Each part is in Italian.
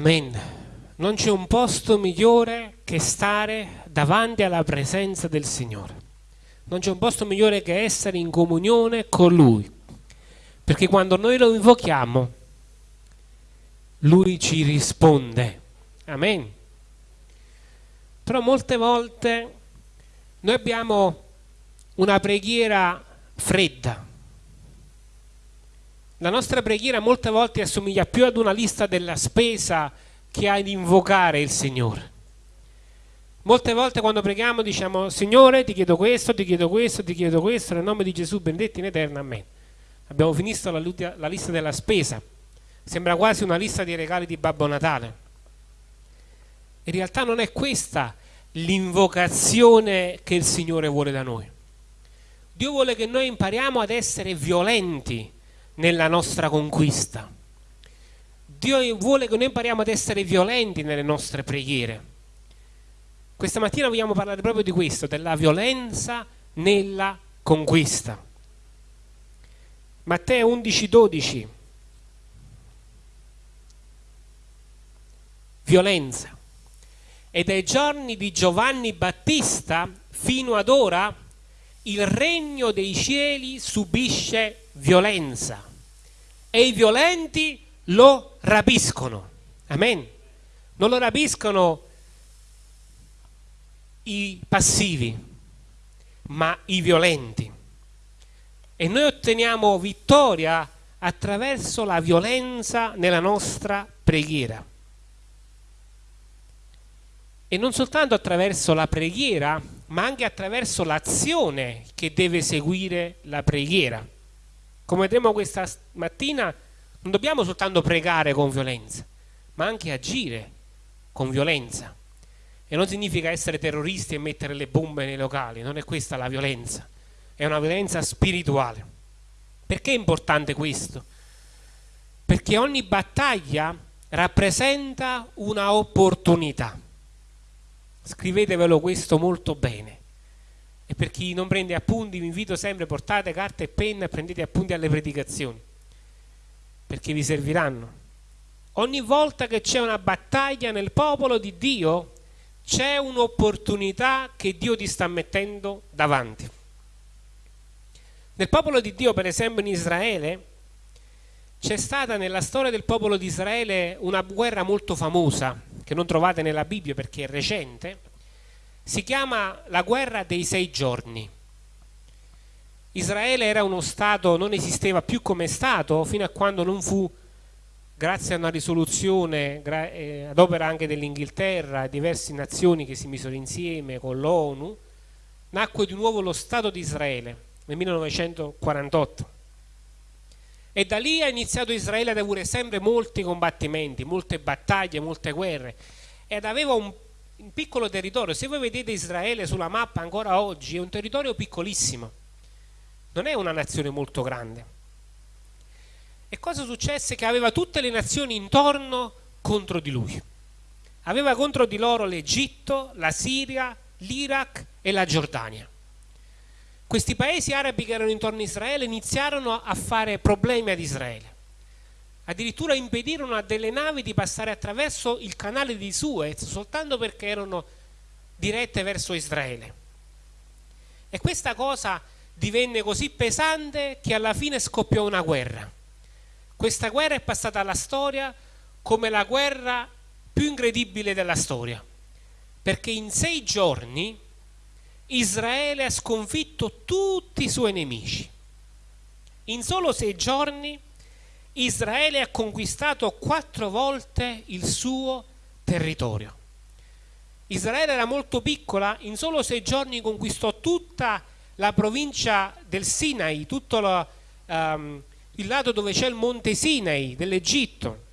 Amen. Non c'è un posto migliore che stare davanti alla presenza del Signore. Non c'è un posto migliore che essere in comunione con Lui. Perché quando noi lo invochiamo, Lui ci risponde. Amen. Però molte volte noi abbiamo una preghiera fredda. La nostra preghiera molte volte assomiglia più ad una lista della spesa che ad invocare il Signore. Molte volte quando preghiamo diciamo Signore ti chiedo questo, ti chiedo questo, ti chiedo questo, nel nome di Gesù benedetto in eterno, amen. Abbiamo finito la, la lista della spesa, sembra quasi una lista di regali di Babbo Natale. In realtà non è questa l'invocazione che il Signore vuole da noi. Dio vuole che noi impariamo ad essere violenti nella nostra conquista. Dio vuole che noi impariamo ad essere violenti nelle nostre preghiere. Questa mattina vogliamo parlare proprio di questo, della violenza nella conquista. Matteo 11, 12. Violenza. E dai giorni di Giovanni Battista fino ad ora il regno dei cieli subisce violenza e i violenti lo rapiscono. Amen. Non lo rapiscono i passivi, ma i violenti. E noi otteniamo vittoria attraverso la violenza nella nostra preghiera. E non soltanto attraverso la preghiera, ma anche attraverso l'azione che deve seguire la preghiera. Come vedremo questa mattina, non dobbiamo soltanto pregare con violenza, ma anche agire con violenza. E non significa essere terroristi e mettere le bombe nei locali, non è questa la violenza, è una violenza spirituale. Perché è importante questo? Perché ogni battaglia rappresenta una opportunità. Scrivetevelo questo molto bene. E per chi non prende appunti vi invito sempre, portate carta e penna e prendete appunti alle predicazioni, perché vi serviranno. Ogni volta che c'è una battaglia nel popolo di Dio, c'è un'opportunità che Dio ti sta mettendo davanti. Nel popolo di Dio, per esempio in Israele, c'è stata nella storia del popolo di Israele una guerra molto famosa, che non trovate nella Bibbia perché è recente, si chiama la guerra dei sei giorni. Israele era uno Stato, non esisteva più come Stato fino a quando non fu grazie a una risoluzione eh, ad opera anche dell'Inghilterra e diverse nazioni che si misero insieme con l'ONU, nacque di nuovo lo Stato di Israele nel 1948. E da lì ha iniziato Israele ad avere sempre molti combattimenti, molte battaglie, molte guerre ed aveva un, un piccolo territorio. Se voi vedete Israele sulla mappa ancora oggi è un territorio piccolissimo, non è una nazione molto grande e cosa successe? Che aveva tutte le nazioni intorno contro di lui. Aveva contro di loro l'Egitto, la Siria, l'Iraq e la Giordania. Questi paesi arabi che erano intorno a Israele iniziarono a fare problemi ad Israele. Addirittura impedirono a delle navi di passare attraverso il canale di Suez soltanto perché erano dirette verso Israele. E questa cosa divenne così pesante che alla fine scoppiò una guerra questa guerra è passata alla storia come la guerra più incredibile della storia, perché in sei giorni Israele ha sconfitto tutti i suoi nemici. In solo sei giorni Israele ha conquistato quattro volte il suo territorio. Israele era molto piccola, in solo sei giorni conquistò tutta la provincia del Sinai, tutto lo, um, il lato dove c'è il monte Sinai dell'Egitto,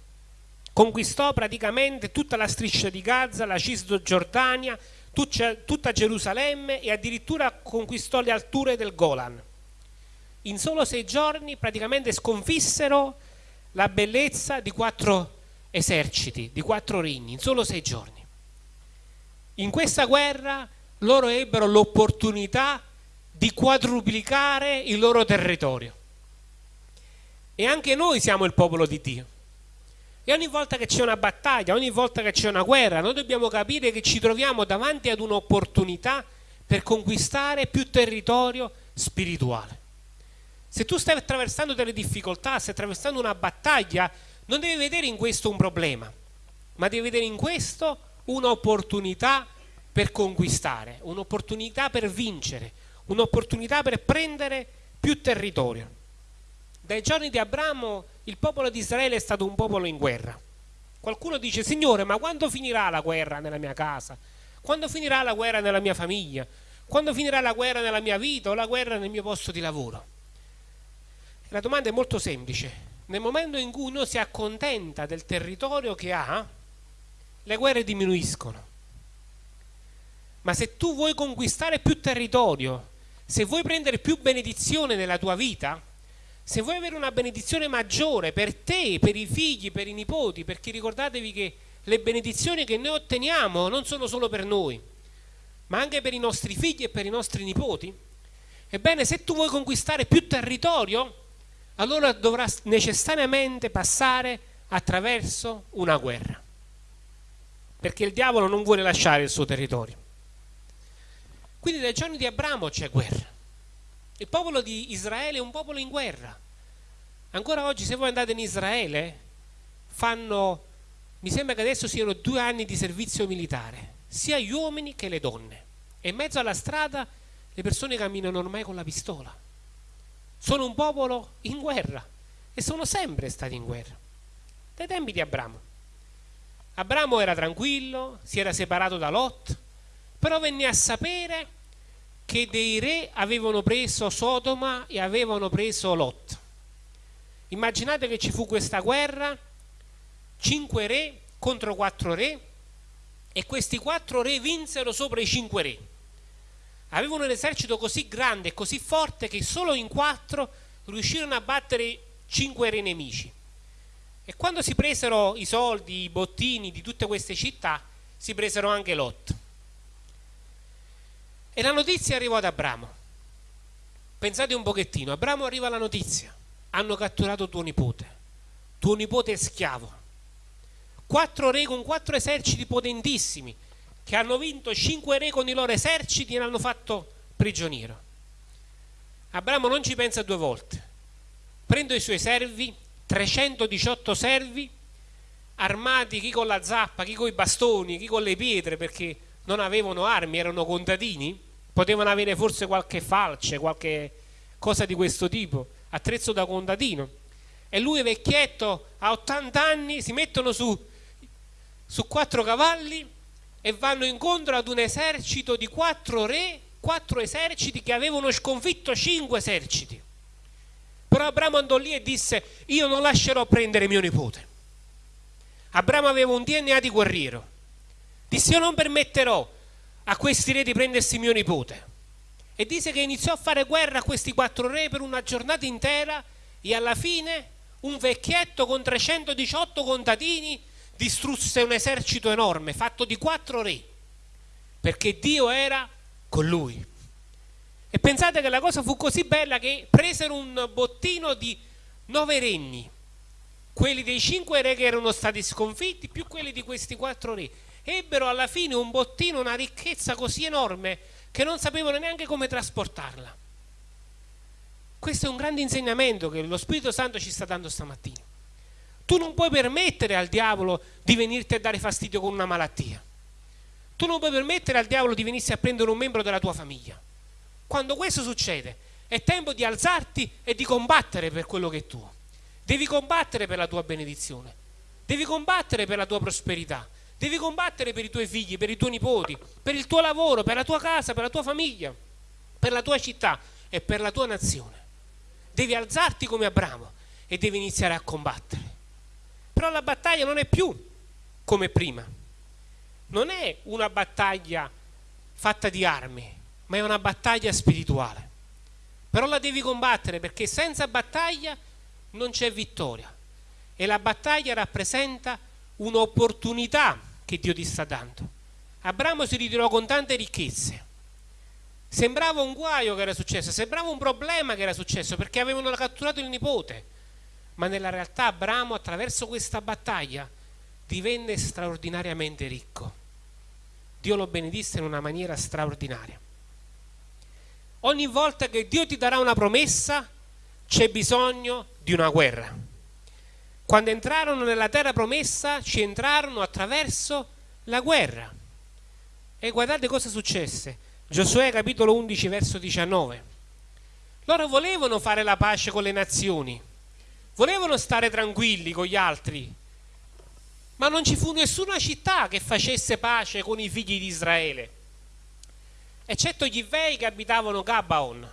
conquistò praticamente tutta la striscia di Gaza, la Cisgiordania, tutta Gerusalemme e addirittura conquistò le alture del Golan. In solo sei giorni praticamente sconfissero la bellezza di quattro eserciti, di quattro regni, in solo sei giorni. In questa guerra loro ebbero l'opportunità di quadruplicare il loro territorio. E anche noi siamo il popolo di Dio. E ogni volta che c'è una battaglia, ogni volta che c'è una guerra, noi dobbiamo capire che ci troviamo davanti ad un'opportunità per conquistare più territorio spirituale. Se tu stai attraversando delle difficoltà, stai attraversando una battaglia, non devi vedere in questo un problema, ma devi vedere in questo un'opportunità per conquistare, un'opportunità per vincere, un'opportunità per prendere più territorio. Dai giorni di Abramo il popolo di Israele è stato un popolo in guerra. Qualcuno dice, Signore, ma quando finirà la guerra nella mia casa? Quando finirà la guerra nella mia famiglia? Quando finirà la guerra nella mia vita o la guerra nel mio posto di lavoro? La domanda è molto semplice. Nel momento in cui uno si accontenta del territorio che ha, le guerre diminuiscono. Ma se tu vuoi conquistare più territorio, se vuoi prendere più benedizione nella tua vita, se vuoi avere una benedizione maggiore per te, per i figli, per i nipoti, perché ricordatevi che le benedizioni che noi otteniamo non sono solo per noi, ma anche per i nostri figli e per i nostri nipoti, ebbene se tu vuoi conquistare più territorio, allora dovrà necessariamente passare attraverso una guerra, perché il diavolo non vuole lasciare il suo territorio. Quindi dai giorni di Abramo c'è guerra. Il popolo di Israele è un popolo in guerra. Ancora oggi se voi andate in Israele fanno, mi sembra che adesso siano due anni di servizio militare, sia gli uomini che le donne. E in mezzo alla strada le persone camminano ormai con la pistola. Sono un popolo in guerra e sono sempre stati in guerra. Dai tempi di Abramo. Abramo era tranquillo, si era separato da Lot, però venne a sapere che dei re avevano preso Sodoma e avevano preso Lot. Immaginate che ci fu questa guerra, cinque re contro quattro re, e questi quattro re vinsero sopra i cinque re. Avevano un esercito così grande e così forte che solo in quattro riuscirono a battere cinque re nemici. E quando si presero i soldi, i bottini di tutte queste città, si presero anche Lot. E la notizia arrivò ad Abramo. Pensate un pochettino, Abramo arriva la notizia, hanno catturato tuo nipote, tuo nipote è schiavo. Quattro re con quattro eserciti potentissimi, che hanno vinto cinque re con i loro eserciti e l'hanno fatto prigioniero. Abramo non ci pensa due volte. Prendo i suoi servi, 318 servi, armati chi con la zappa, chi con i bastoni, chi con le pietre, perché non avevano armi, erano contadini, potevano avere forse qualche falce, qualche cosa di questo tipo, attrezzo da contadino. E lui vecchietto a 80 anni si mettono su, su quattro cavalli e vanno incontro ad un esercito di quattro re, quattro eserciti che avevano sconfitto cinque eserciti. Però Abramo andò lì e disse, io non lascerò prendere mio nipote. Abramo aveva un DNA di guerriero. Disse, io non permetterò a questi re di prendersi mio nipote. E dice che iniziò a fare guerra a questi quattro re per una giornata intera e alla fine un vecchietto con 318 contadini distrusse un esercito enorme fatto di quattro re perché Dio era con lui. E pensate che la cosa fu così bella che presero un bottino di nove regni, quelli dei cinque re che erano stati sconfitti più quelli di questi quattro re ebbero alla fine un bottino, una ricchezza così enorme che non sapevano neanche come trasportarla. Questo è un grande insegnamento che lo Spirito Santo ci sta dando stamattina. Tu non puoi permettere al diavolo di venirti a dare fastidio con una malattia. Tu non puoi permettere al diavolo di venirsi a prendere un membro della tua famiglia. Quando questo succede, è tempo di alzarti e di combattere per quello che è tuo. Devi combattere per la tua benedizione. Devi combattere per la tua prosperità. Devi combattere per i tuoi figli, per i tuoi nipoti, per il tuo lavoro, per la tua casa, per la tua famiglia, per la tua città e per la tua nazione. Devi alzarti come Abramo e devi iniziare a combattere. Però la battaglia non è più come prima. Non è una battaglia fatta di armi, ma è una battaglia spirituale. Però la devi combattere perché senza battaglia non c'è vittoria. E la battaglia rappresenta un'opportunità che Dio ti sta dando. Abramo si ritirò con tante ricchezze. Sembrava un guaio che era successo, sembrava un problema che era successo perché avevano catturato il nipote. Ma nella realtà Abramo attraverso questa battaglia divenne straordinariamente ricco. Dio lo benedisse in una maniera straordinaria. Ogni volta che Dio ti darà una promessa c'è bisogno di una guerra. Quando entrarono nella terra promessa ci entrarono attraverso la guerra. E guardate cosa successe. Giosuè capitolo 11 verso 19. Loro volevano fare la pace con le nazioni, volevano stare tranquilli con gli altri, ma non ci fu nessuna città che facesse pace con i figli di Israele, eccetto gli Ivei che abitavano Gabaon,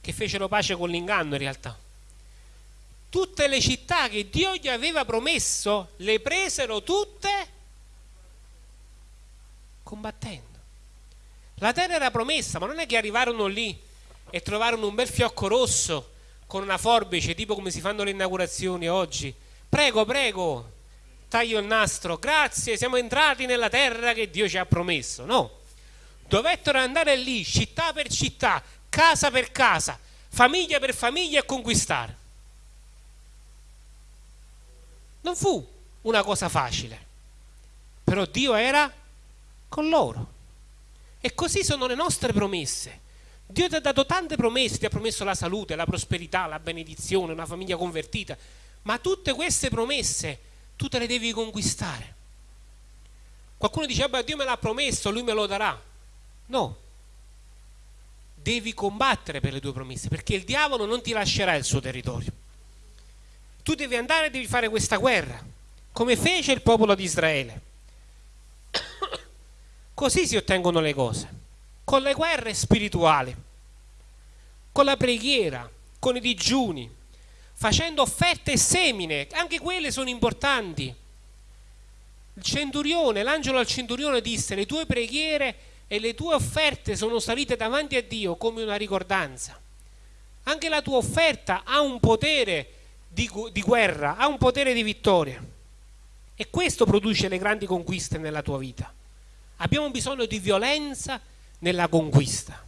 che fecero pace con l'inganno in realtà. Tutte le città che Dio gli aveva promesso le presero tutte combattendo. La terra era promessa, ma non è che arrivarono lì e trovarono un bel fiocco rosso con una forbice, tipo come si fanno le inaugurazioni oggi. Prego, prego, taglio il nastro, grazie, siamo entrati nella terra che Dio ci ha promesso. No, dovettero andare lì, città per città, casa per casa, famiglia per famiglia e conquistare. Non fu una cosa facile, però Dio era con loro. E così sono le nostre promesse. Dio ti ha dato tante promesse, ti ha promesso la salute, la prosperità, la benedizione, una famiglia convertita, ma tutte queste promesse tu te le devi conquistare. Qualcuno dice, beh, Dio me l'ha promesso, lui me lo darà. No, devi combattere per le tue promesse, perché il diavolo non ti lascerà il suo territorio. Tu devi andare e devi fare questa guerra, come fece il popolo di Israele. Così si ottengono le cose con le guerre spirituali, con la preghiera, con i digiuni, facendo offerte e semine, anche quelle sono importanti. Il centurione, l'angelo al centurione disse, le tue preghiere e le tue offerte sono salite davanti a Dio come una ricordanza. Anche la tua offerta ha un potere di, di guerra, ha un potere di vittoria. E questo produce le grandi conquiste nella tua vita. Abbiamo bisogno di violenza nella conquista.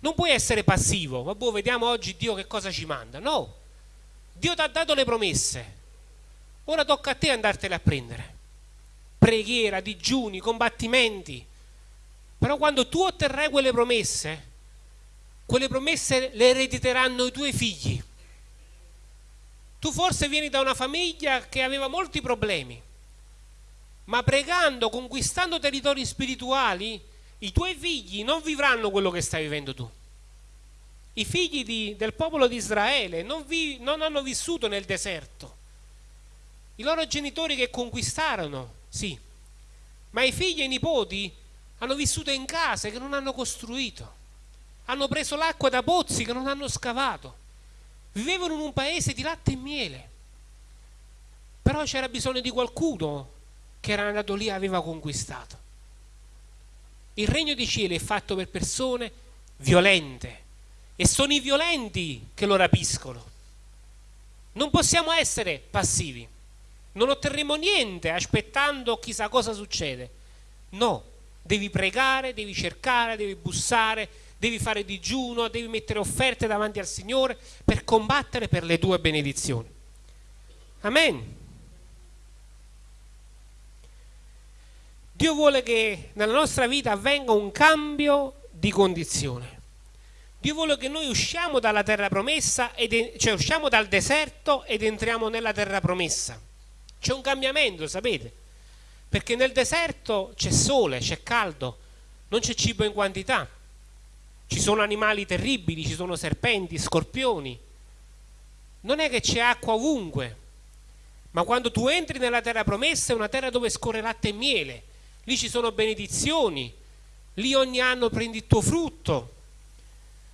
Non puoi essere passivo, vabbè, vediamo oggi Dio che cosa ci manda. No, Dio ti ha dato le promesse, ora tocca a te andartele a prendere. Preghiera, digiuni, combattimenti. Però quando tu otterrai quelle promesse, quelle promesse le erediteranno i tuoi figli. Tu forse vieni da una famiglia che aveva molti problemi, ma pregando, conquistando territori spirituali, i tuoi figli non vivranno quello che stai vivendo tu. I figli di, del popolo di Israele non, vi, non hanno vissuto nel deserto. I loro genitori che conquistarono, sì, ma i figli e i nipoti hanno vissuto in case che non hanno costruito, hanno preso l'acqua da pozzi che non hanno scavato, vivevano in un paese di latte e miele. Però c'era bisogno di qualcuno che era andato lì e aveva conquistato. Il regno dei cieli è fatto per persone violente e sono i violenti che lo rapiscono. Non possiamo essere passivi, non otterremo niente aspettando chissà cosa succede. No, devi pregare, devi cercare, devi bussare, devi fare digiuno, devi mettere offerte davanti al Signore per combattere per le tue benedizioni. Amen. Dio vuole che nella nostra vita avvenga un cambio di condizione. Dio vuole che noi usciamo dalla terra promessa, ed, cioè usciamo dal deserto ed entriamo nella terra promessa. C'è un cambiamento, sapete? Perché nel deserto c'è sole, c'è caldo, non c'è cibo in quantità. Ci sono animali terribili, ci sono serpenti, scorpioni. Non è che c'è acqua ovunque, ma quando tu entri nella terra promessa è una terra dove scorre latte e miele, lì ci sono benedizioni, lì ogni anno prendi il tuo frutto.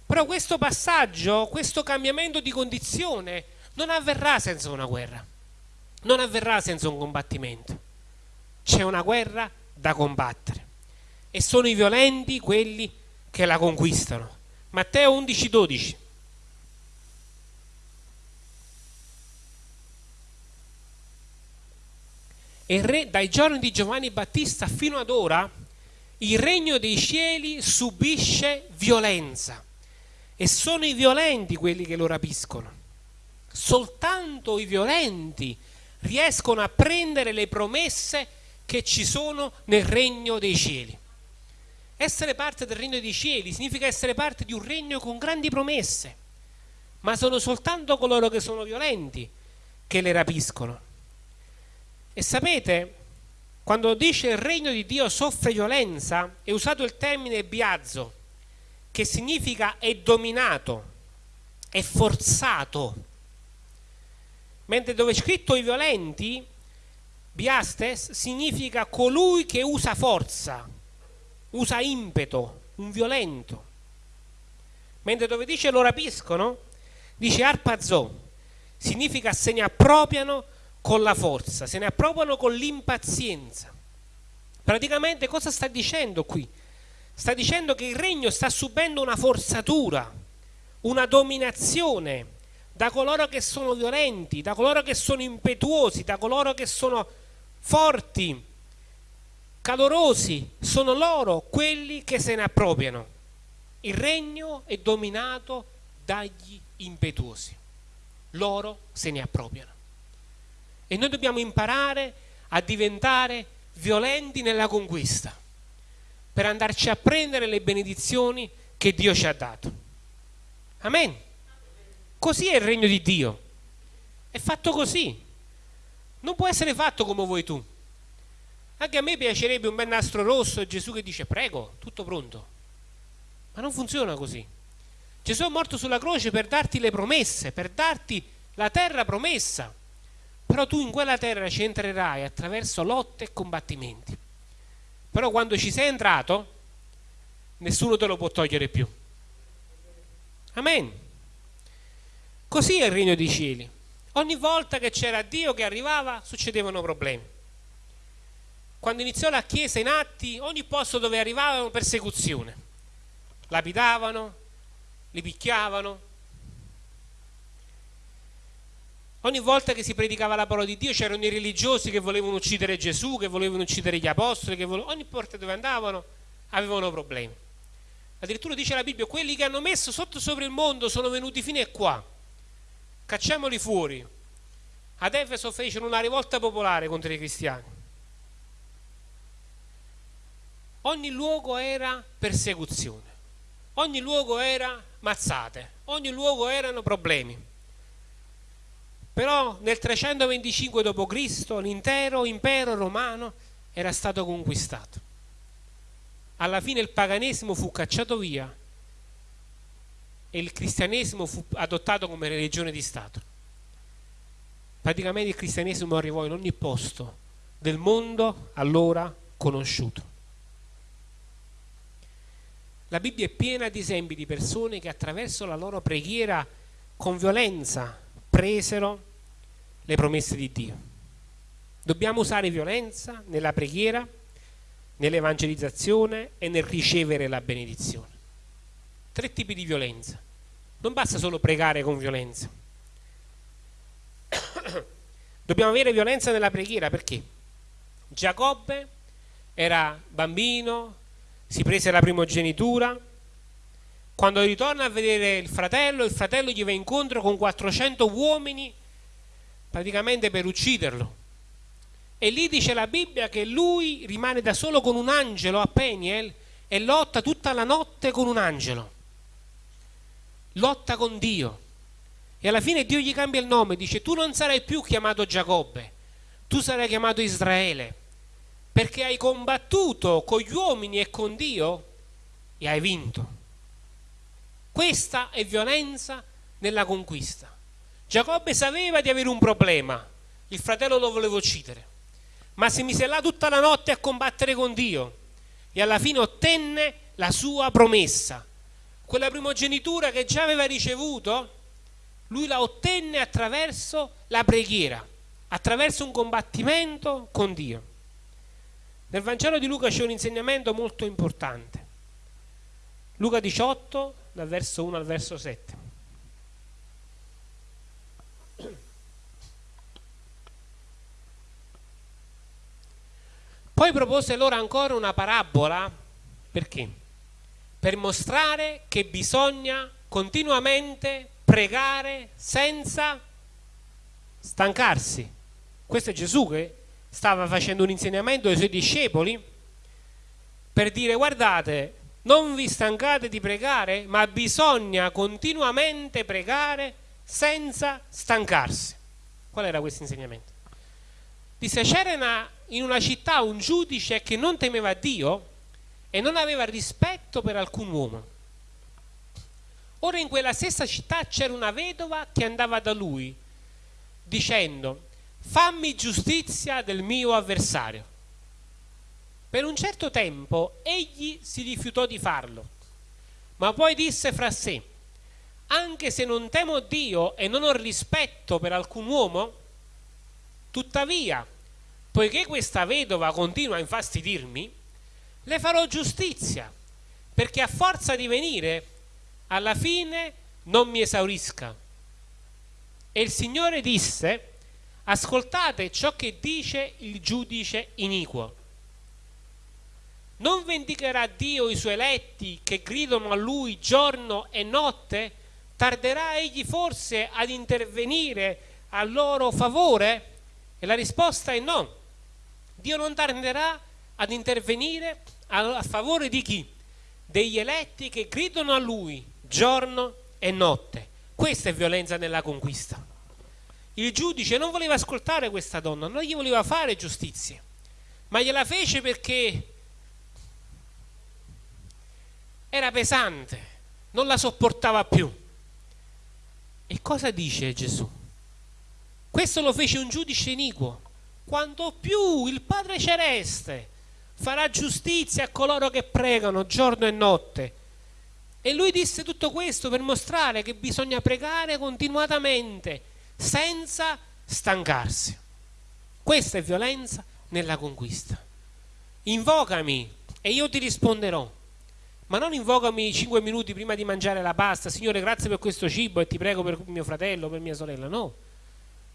Però questo passaggio, questo cambiamento di condizione non avverrà senza una guerra, non avverrà senza un combattimento. C'è una guerra da combattere e sono i violenti quelli che la conquistano. Matteo 11, 12. E re, dai giorni di Giovanni Battista fino ad ora il regno dei cieli subisce violenza e sono i violenti quelli che lo rapiscono. soltanto i violenti riescono a prendere le promesse che ci sono nel regno dei cieli. Essere parte del regno dei cieli significa essere parte di un regno con grandi promesse, ma sono soltanto coloro che sono violenti che le rapiscono. E sapete, quando dice il regno di Dio soffre violenza, è usato il termine biazzo, che significa è dominato, è forzato. Mentre dove è scritto i violenti, biastes significa colui che usa forza, usa impeto, un violento. Mentre dove dice lo rapiscono, dice arpazzo, significa se ne appropriano con la forza, se ne appropriano con l'impazienza. Praticamente cosa sta dicendo qui? Sta dicendo che il regno sta subendo una forzatura, una dominazione da coloro che sono violenti, da coloro che sono impetuosi, da coloro che sono forti, calorosi, sono loro quelli che se ne appropriano. Il regno è dominato dagli impetuosi, loro se ne appropriano. E noi dobbiamo imparare a diventare violenti nella conquista per andarci a prendere le benedizioni che Dio ci ha dato. Amen. Così è il regno di Dio. È fatto così. Non può essere fatto come vuoi tu. Anche a me piacerebbe un bel nastro rosso e Gesù che dice prego, tutto pronto. Ma non funziona così. Gesù è morto sulla croce per darti le promesse, per darti la terra promessa però tu in quella terra ci entrerai attraverso lotte e combattimenti. Però quando ci sei entrato, nessuno te lo può togliere più. Amen. Così è il regno dei cieli. Ogni volta che c'era Dio che arrivava, succedevano problemi. Quando iniziò la Chiesa in atti, ogni posto dove arrivavano persecuzione. Lapidavano, li picchiavano, Ogni volta che si predicava la parola di Dio c'erano i religiosi che volevano uccidere Gesù, che volevano uccidere gli apostoli, che volevano... ogni porta dove andavano avevano problemi. Addirittura dice la Bibbia, quelli che hanno messo sotto sopra il mondo sono venuti fino a qua, cacciamoli fuori. Ad Efeso fecero una rivolta popolare contro i cristiani. Ogni luogo era persecuzione, ogni luogo era mazzate, ogni luogo erano problemi. Però nel 325 d.C. l'intero impero romano era stato conquistato. Alla fine il paganesimo fu cacciato via e il cristianesimo fu adottato come religione di Stato. Praticamente il cristianesimo arrivò in ogni posto del mondo allora conosciuto. La Bibbia è piena di esempi di persone che attraverso la loro preghiera con violenza presero le promesse di Dio. Dobbiamo usare violenza nella preghiera, nell'evangelizzazione e nel ricevere la benedizione. Tre tipi di violenza. Non basta solo pregare con violenza. Dobbiamo avere violenza nella preghiera perché Giacobbe era bambino, si prese la primogenitura, quando ritorna a vedere il fratello, il fratello gli va incontro con 400 uomini praticamente per ucciderlo. E lì dice la Bibbia che lui rimane da solo con un angelo a Peniel e lotta tutta la notte con un angelo. Lotta con Dio. E alla fine Dio gli cambia il nome, dice tu non sarai più chiamato Giacobbe, tu sarai chiamato Israele, perché hai combattuto con gli uomini e con Dio e hai vinto. Questa è violenza nella conquista. Giacobbe sapeva di avere un problema, il fratello lo voleva uccidere, ma si mise là tutta la notte a combattere con Dio e alla fine ottenne la sua promessa. Quella primogenitura che già aveva ricevuto, lui la ottenne attraverso la preghiera, attraverso un combattimento con Dio. Nel Vangelo di Luca c'è un insegnamento molto importante. Luca 18, dal verso 1 al verso 7. Poi propose loro ancora una parabola, perché? Per mostrare che bisogna continuamente pregare senza stancarsi. Questo è Gesù che stava facendo un insegnamento ai suoi discepoli per dire guardate, non vi stancate di pregare, ma bisogna continuamente pregare senza stancarsi. Qual era questo insegnamento? Disse c'era in una città un giudice che non temeva Dio e non aveva rispetto per alcun uomo. Ora in quella stessa città c'era una vedova che andava da lui dicendo fammi giustizia del mio avversario. Per un certo tempo egli si rifiutò di farlo, ma poi disse fra sé anche se non temo Dio e non ho rispetto per alcun uomo, tuttavia, poiché questa vedova continua a infastidirmi, le farò giustizia, perché a forza di venire alla fine non mi esaurisca. E il Signore disse, ascoltate ciò che dice il giudice iniquo. Non vendicherà Dio i suoi eletti che gridano a lui giorno e notte? Tarderà egli forse ad intervenire a loro favore? E la risposta è no. Dio non tarderà ad intervenire a favore di chi? Degli eletti che gridano a lui giorno e notte. Questa è violenza nella conquista. Il giudice non voleva ascoltare questa donna, non gli voleva fare giustizia, ma gliela fece perché era pesante, non la sopportava più. E cosa dice Gesù? Questo lo fece un giudice iniquo. Quanto più il Padre Celeste farà giustizia a coloro che pregano giorno e notte e lui disse tutto questo per mostrare che bisogna pregare continuatamente, senza stancarsi. Questa è violenza nella conquista. Invocami e io ti risponderò. Ma non invocami cinque minuti prima di mangiare la pasta, Signore grazie per questo cibo e ti prego per mio fratello, per mia sorella. No,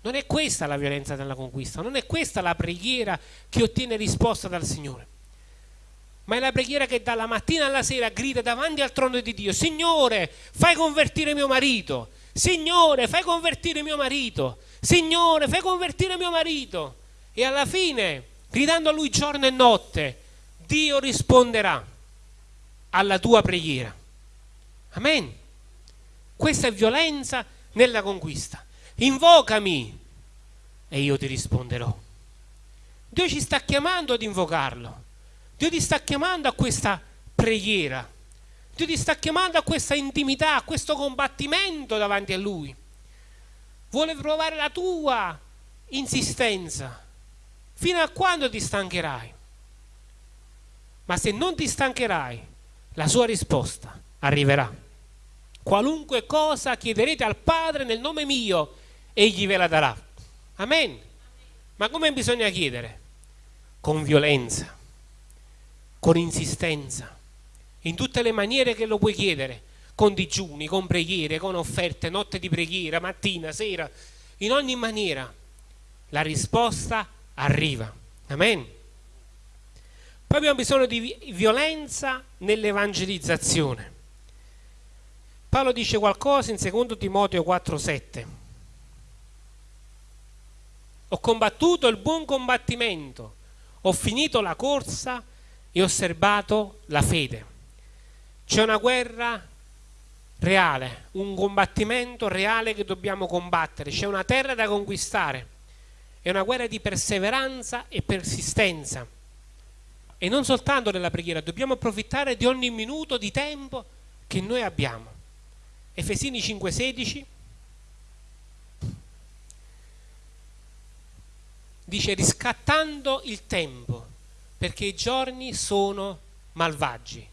non è questa la violenza nella conquista, non è questa la preghiera che ottiene risposta dal Signore ma è la preghiera che dalla mattina alla sera grida davanti al trono di Dio, Signore, fai convertire mio marito, Signore, fai convertire mio marito, Signore, fai convertire mio marito. E alla fine, gridando a lui giorno e notte, Dio risponderà alla tua preghiera. Amen. Questa è violenza nella conquista. Invocami e io ti risponderò. Dio ci sta chiamando ad invocarlo. Dio ti sta chiamando a questa preghiera. Dio ti sta chiamando a questa intimità, a questo combattimento davanti a Lui. Vuole provare la tua insistenza. Fino a quando ti stancherai? Ma se non ti stancherai, la sua risposta arriverà. Qualunque cosa chiederete al Padre nel nome mio, Egli ve la darà. Amen. Ma come bisogna chiedere? Con violenza con insistenza, in tutte le maniere che lo puoi chiedere, con digiuni, con preghiere, con offerte, notte di preghiera, mattina, sera, in ogni maniera la risposta arriva. Amen. Poi abbiamo bisogno di violenza nell'evangelizzazione. Paolo dice qualcosa in 2 Timoteo 4:7. Ho combattuto il buon combattimento, ho finito la corsa, e osservato la fede. C'è una guerra reale, un combattimento reale che dobbiamo combattere, c'è una terra da conquistare, è una guerra di perseveranza e persistenza. E non soltanto nella preghiera, dobbiamo approfittare di ogni minuto di tempo che noi abbiamo. Efesini 5:16 dice riscattando il tempo perché i giorni sono malvagi.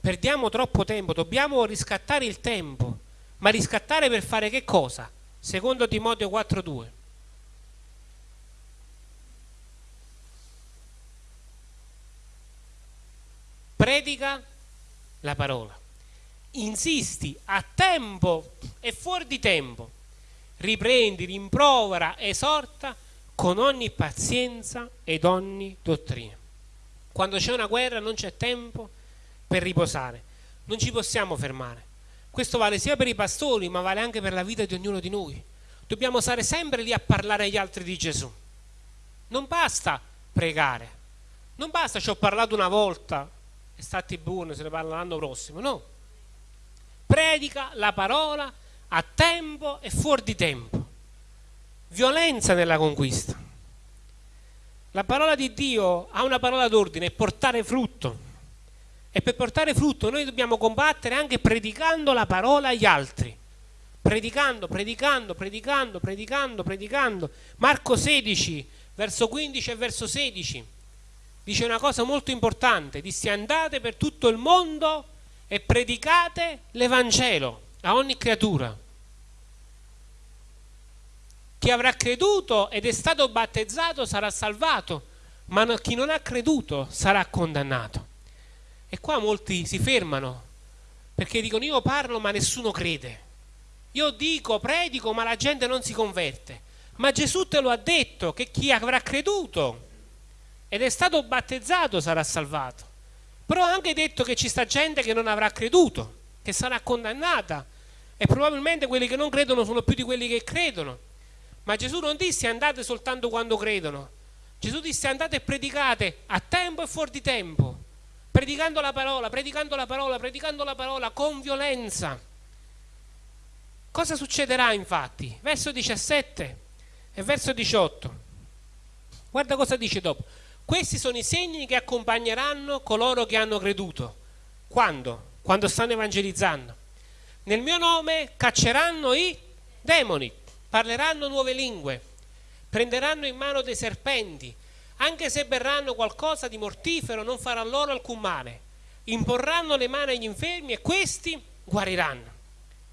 Perdiamo troppo tempo, dobbiamo riscattare il tempo, ma riscattare per fare che cosa? Secondo Timoteo 4.2. Predica la parola. Insisti a tempo e fuori di tempo. Riprendi, rimprovera, esorta con ogni pazienza ed ogni dottrina. Quando c'è una guerra non c'è tempo per riposare, non ci possiamo fermare. Questo vale sia per i pastori, ma vale anche per la vita di ognuno di noi. dobbiamo stare sempre lì a parlare agli altri di Gesù. Non basta pregare, non basta ci ho parlato una volta e stati buoni, se ne parla l'anno prossimo, no. Predica la parola a tempo e fuori di tempo. Violenza nella conquista. La parola di Dio ha una parola d'ordine, portare frutto. E per portare frutto noi dobbiamo combattere anche predicando la parola agli altri predicando, predicando, predicando, predicando, predicando. Marco 16, verso 15 e verso 16, dice una cosa molto importante, disse andate per tutto il mondo e predicate l'Evangelo a ogni creatura. Chi avrà creduto ed è stato battezzato sarà salvato, ma chi non ha creduto sarà condannato. E qua molti si fermano perché dicono io parlo ma nessuno crede. Io dico, predico, ma la gente non si converte. Ma Gesù te lo ha detto che chi avrà creduto ed è stato battezzato sarà salvato. Però ha anche detto che ci sta gente che non avrà creduto, che sarà condannata. E probabilmente quelli che non credono sono più di quelli che credono. Ma Gesù non disse andate soltanto quando credono. Gesù disse andate e predicate a tempo e fuori di tempo. Predicando la parola, predicando la parola, predicando la parola con violenza Cosa succederà infatti? Verso 17 e verso 18. Guarda cosa dice dopo. Questi sono i segni che accompagneranno coloro che hanno creduto. Quando? Quando stanno evangelizzando. Nel mio nome cacceranno i demoni, parleranno nuove lingue, prenderanno in mano dei serpenti, anche se berranno qualcosa di mortifero non farà loro alcun male. Imporranno le mani agli infermi e questi guariranno.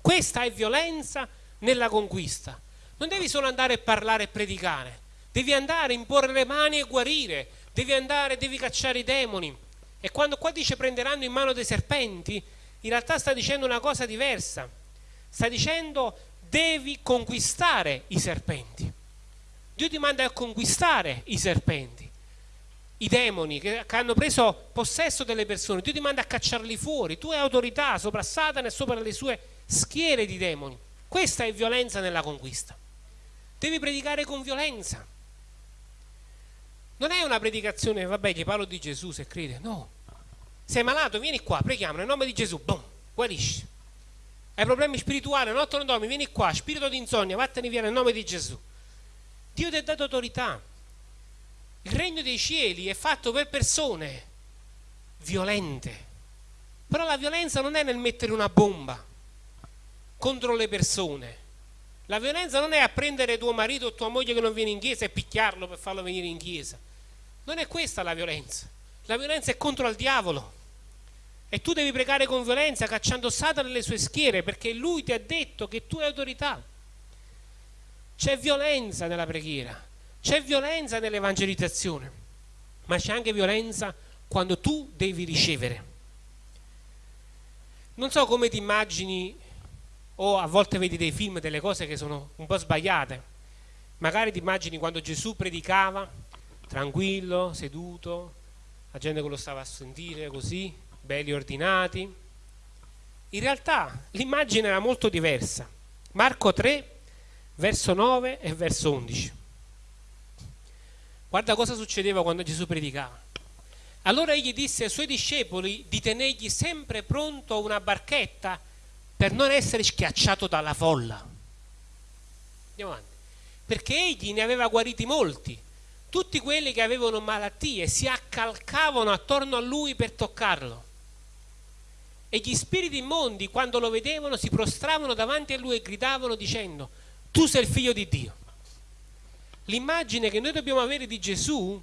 Questa è violenza nella conquista. Non devi solo andare a parlare e predicare, devi andare imporre le mani e guarire, devi andare, devi cacciare i demoni. E quando qua dice prenderanno in mano dei serpenti, in realtà sta dicendo una cosa diversa. Sta dicendo devi conquistare i serpenti. Dio ti manda a conquistare i serpenti, i demoni che, hanno preso possesso delle persone. Dio ti manda a cacciarli fuori. Tu hai autorità sopra Satana e sopra le sue schiere di demoni. Questa è violenza nella conquista. Devi predicare con violenza. Non è una predicazione, vabbè, gli parlo di Gesù se crede, no. Sei malato, vieni qua, preghiamo nel nome di Gesù, boom, guarisci. Hai problemi spirituali, notte non dormi, vieni qua, spirito di insonnia, vattene via nel nome di Gesù. Dio ti ha dato autorità. Il regno dei cieli è fatto per persone violente. Però la violenza non è nel mettere una bomba contro le persone. La violenza non è a prendere tuo marito o tua moglie che non viene in chiesa e picchiarlo per farlo venire in chiesa. Non è questa la violenza. La violenza è contro il diavolo. E tu devi pregare con violenza cacciando Satana nelle sue schiere perché lui ti ha detto che tu hai autorità. C'è violenza nella preghiera, c'è violenza nell'evangelizzazione, ma c'è anche violenza quando tu devi ricevere. Non so come ti immagini o a volte vedi dei film, delle cose che sono un po' sbagliate. Magari ti immagini quando Gesù predicava, tranquillo, seduto, la gente che lo stava a sentire così, belli ordinati. In realtà l'immagine era molto diversa. Marco 3, verso 9 e verso 11. Guarda cosa succedeva quando Gesù predicava. Allora egli disse ai suoi discepoli di tenergli sempre pronto una barchetta per non essere schiacciato dalla folla. Andiamo avanti. Perché egli ne aveva guariti molti. Tutti quelli che avevano malattie si accalcavano attorno a lui per toccarlo. E gli spiriti immondi, quando lo vedevano, si prostravano davanti a lui e gridavano dicendo, tu sei il figlio di Dio. L'immagine che noi dobbiamo avere di Gesù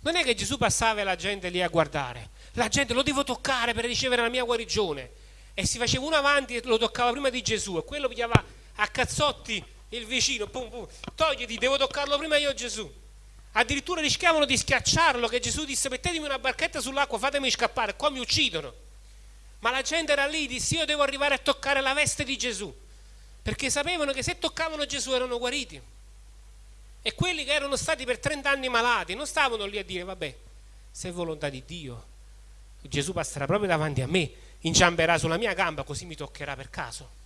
non è che Gesù passava e la gente lì a guardare. La gente lo devo toccare per ricevere la mia guarigione e si faceva uno avanti e lo toccava prima di Gesù e quello pigliava a cazzotti il vicino, pum, pum, togliti, devo toccarlo prima io Gesù. Addirittura rischiavano di schiacciarlo che Gesù disse mettetemi una barchetta sull'acqua, fatemi scappare, qua mi uccidono. Ma la gente era lì, disse io devo arrivare a toccare la veste di Gesù, perché sapevano che se toccavano Gesù erano guariti. E quelli che erano stati per 30 anni malati non stavano lì a dire vabbè, se è volontà di Dio, Gesù passerà proprio davanti a me inciamperà sulla mia gamba così mi toccherà per caso.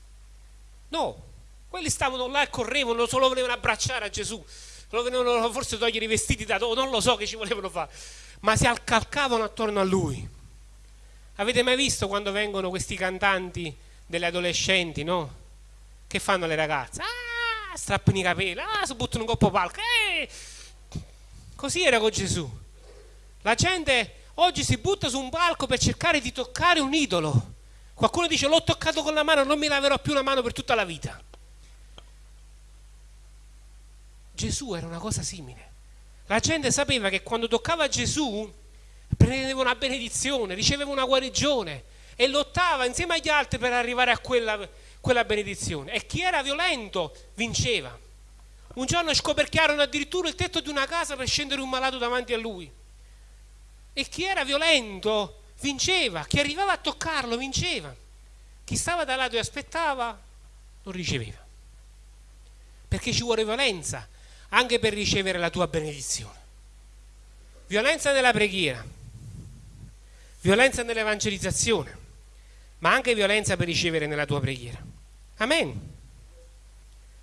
No, Quelli stavano là e correvano, solo volevano abbracciare a Gesù, lo volevano forse togliere i vestiti da dopo, non lo so che ci volevano fare, ma si accalcavano attorno a lui. Avete mai visto quando vengono questi cantanti delle adolescenti, no? Che fanno le ragazze? Ah, strappano i capelli, ah, si buttano un coppo palco. Eh! Così era con Gesù. La gente oggi si butta su un palco per cercare di toccare un idolo. Qualcuno dice l'ho toccato con la mano, non mi laverò più la mano per tutta la vita. Gesù era una cosa simile. La gente sapeva che quando toccava Gesù prendeva una benedizione, riceveva una guarigione e lottava insieme agli altri per arrivare a quella, quella benedizione. E chi era violento vinceva. Un giorno scoperchiarono addirittura il tetto di una casa per scendere un malato davanti a lui. E chi era violento vinceva, chi arrivava a toccarlo vinceva. Chi stava da lato e aspettava non riceveva. Perché ci vuole violenza anche per ricevere la tua benedizione. Violenza nella preghiera, violenza nell'evangelizzazione, ma anche violenza per ricevere nella tua preghiera. Amen.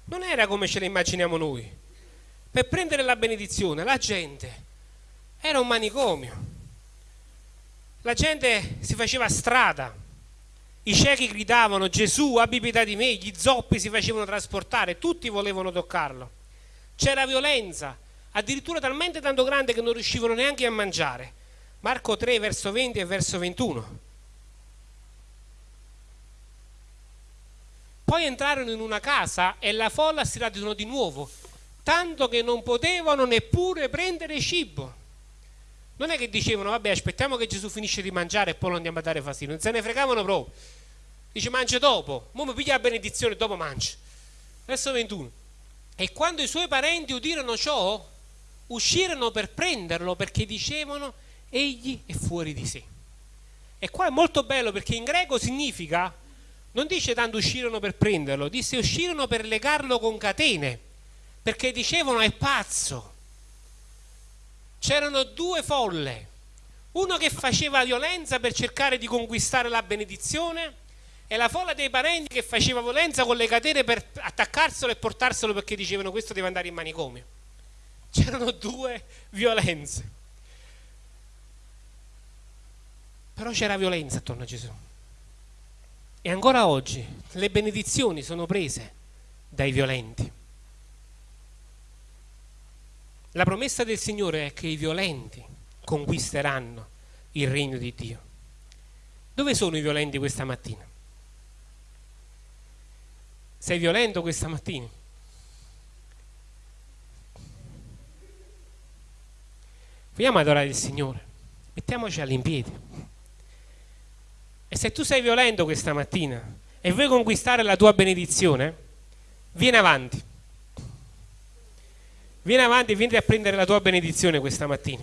Non era come ce la immaginiamo noi. Per prendere la benedizione la gente era un manicomio. La gente si faceva strada, i ciechi gridavano Gesù abbi pietà di me, gli zoppi si facevano trasportare, tutti volevano toccarlo. C'era violenza, addirittura talmente tanto grande che non riuscivano neanche a mangiare. Marco 3, verso 20 e verso 21. Poi entrarono in una casa e la folla si radunò di nuovo, tanto che non potevano neppure prendere cibo. Non è che dicevano, vabbè, aspettiamo che Gesù finisce di mangiare e poi lo andiamo a dare fastidio. Non se ne fregavano proprio. Dice, mangia dopo, mo mi piglia la benedizione dopo mangia. Verso 21. E quando i suoi parenti udirono ciò, uscirono per prenderlo perché dicevano egli è fuori di sé. E qua è molto bello perché in greco significa, non dice tanto uscirono per prenderlo, disse uscirono per legarlo con catene, perché dicevano è pazzo. C'erano due folle, uno che faceva violenza per cercare di conquistare la benedizione e la folla dei parenti che faceva violenza con le catene per attaccarselo e portarselo perché dicevano questo deve andare in manicomio. C'erano due violenze. Però c'era violenza attorno a Gesù. E ancora oggi le benedizioni sono prese dai violenti. La promessa del Signore è che i violenti conquisteranno il regno di Dio. Dove sono i violenti questa mattina? Sei violento questa mattina? Vogliamo adorare il Signore? Mettiamoci all'impiedi. E se tu sei violento questa mattina e vuoi conquistare la tua benedizione, vieni avanti. Vieni avanti e vieni a prendere la tua benedizione questa mattina.